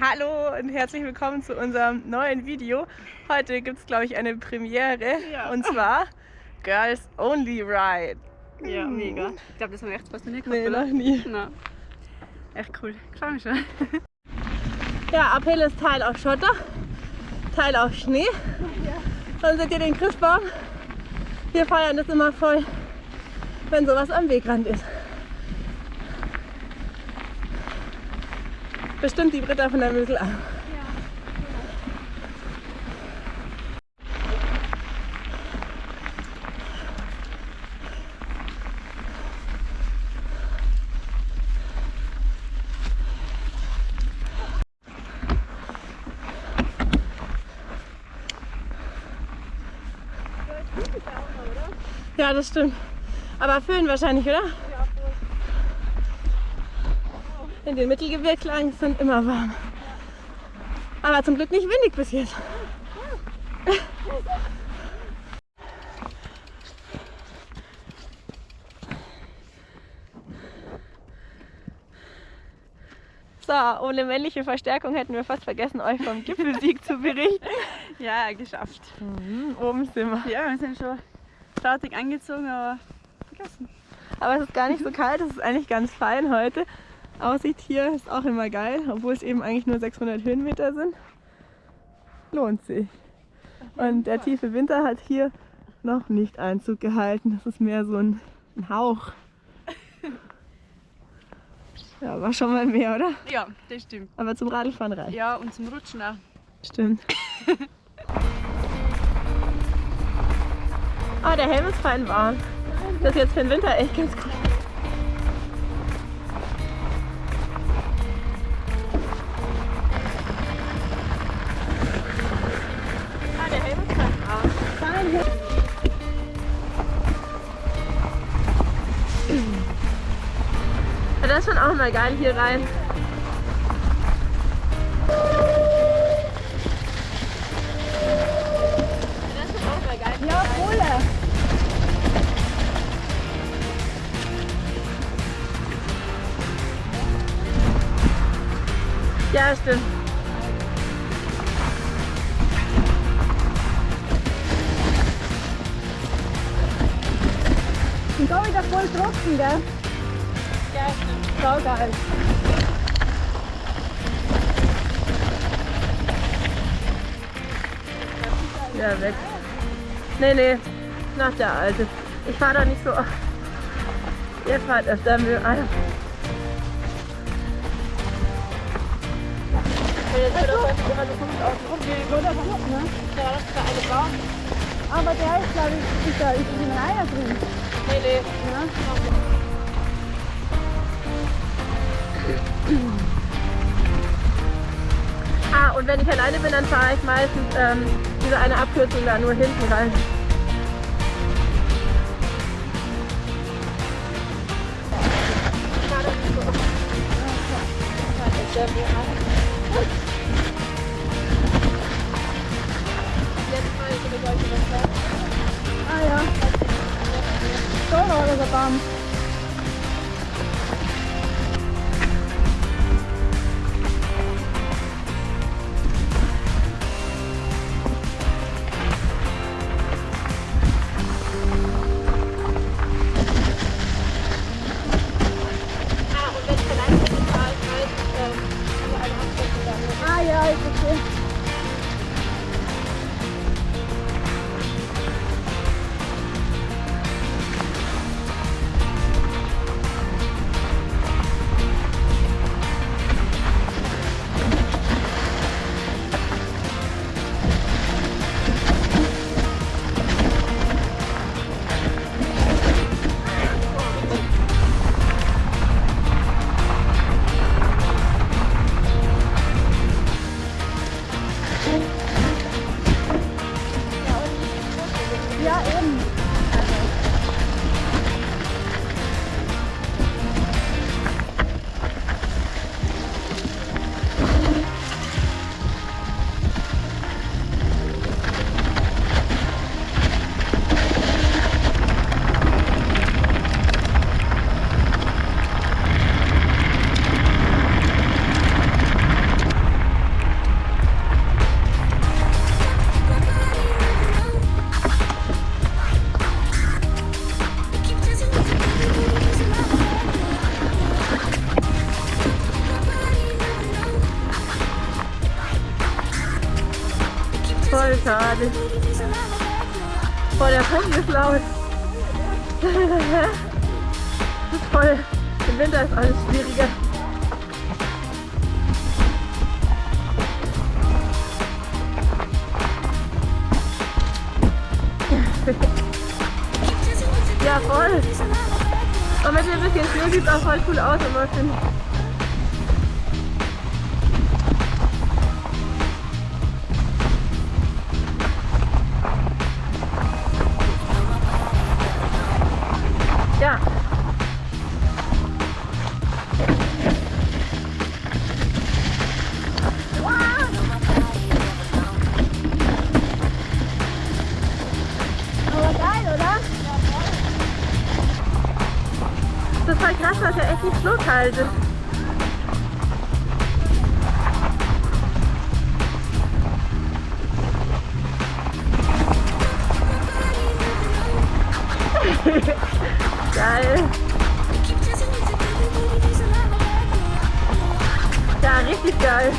Hallo und herzlich willkommen zu unserem neuen Video. Heute gibt es, glaube ich, eine Premiere Ja. und zwar Girls Only Ride. Ja, mega. Ich glaube, das haben wir echt fast noch nie gehabt, Nee, oder? noch nie. Nein. Echt cool. Mich schon. Ja, Uphill ist Teil auf Schotter, Teil auf Schnee. Dann seht ihr den Christbaum. Wir feiern das immer voll, wenn sowas am Wegrand ist. Bestimmt die Britta von der Mösel an. Ja, das stimmt. Aber Föhn wahrscheinlich, oder? In den Mittelgebirgslagen sind immer warm. Aber zum Glück nicht windig bis jetzt. So, ohne männliche Verstärkung hätten wir fast vergessen, euch vom Gipfelsieg zu berichten. Ja, geschafft. Mhm, oben sind wir. Ja, wir sind schon fertig angezogen, aber vergessen. Aber es ist gar nicht so kalt, es ist eigentlich ganz fein heute. Aussicht hier ist auch immer geil, obwohl es eben eigentlich nur 600 Höhenmeter sind. Lohnt sich. Und der tiefe Winter hat hier noch nicht Einzug gehalten. Das ist mehr so ein, ein Hauch. Ja, war schon mal mehr, oder? Ja, das stimmt. Aber zum Radlfahren reicht. Ja, und zum Rutschen auch. Stimmt. Ah, der Helm ist fein warm. Das ist jetzt für den Winter echt ganz cool. Mal geil hier rein. Das ist auch mal geil. Ja, Kohle. Ja, stimmt. Und da wieder voll trocken, gell? Ja, stimmt. Sau geil. Ja, weg. Nee, nee, nach der alte. Ich fahre da nicht so oft. Ihr fahrt öfter mit ah, ja. Jetzt wird auch immer so komisch ne? Ja, das ist der eine Baum. Aber der ist, glaube ich, ist da ist in einer drin. Nee, nee. Ja? Ah, und wenn ich alleine bin, dann fahre ich meistens ähm, diese eine Abkürzung da nur hinten rein. Ich fahre da nicht so oft. Voll schade. Boah, der Pumpen ist laut. Das ist voll. Im Winter ist alles schwieriger. Ja, voll. Und mit ein bisschen Schnee sieht es auch voll cool aus, immer finde echt nicht ist. Geil. Ja, richtig geil.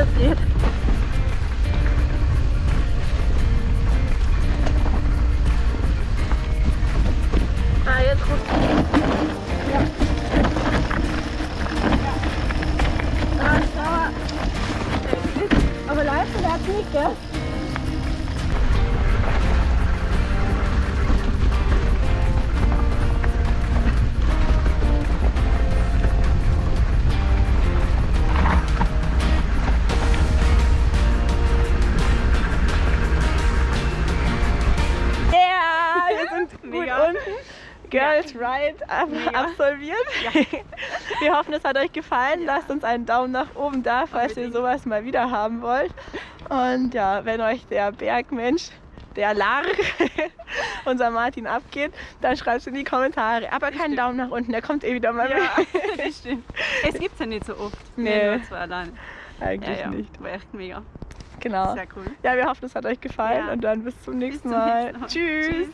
Ja, aber Girls Ride ab absolviert. Wir hoffen, es hat euch gefallen. Lasst uns einen Daumen nach oben da, falls ihr Unbedingt. sowas mal wieder haben wollt. Und ja, wenn euch der Bergmensch, der Lark, unser Martin abgeht, dann schreibt es in die Kommentare. Aber keinen Bestimmt. Daumen nach unten, der kommt eh wieder mal Ja, mit. das stimmt. Es gibt ja nicht so oft. Nee. Nur zwei alleine. Eigentlich Ja, ja. nicht. War echt mega. Genau. Sehr cool. Ja, wir hoffen, es hat euch gefallen Ja. und dann bis zum nächsten zum Mal. nächsten Mal. Tschüss. Tschüss.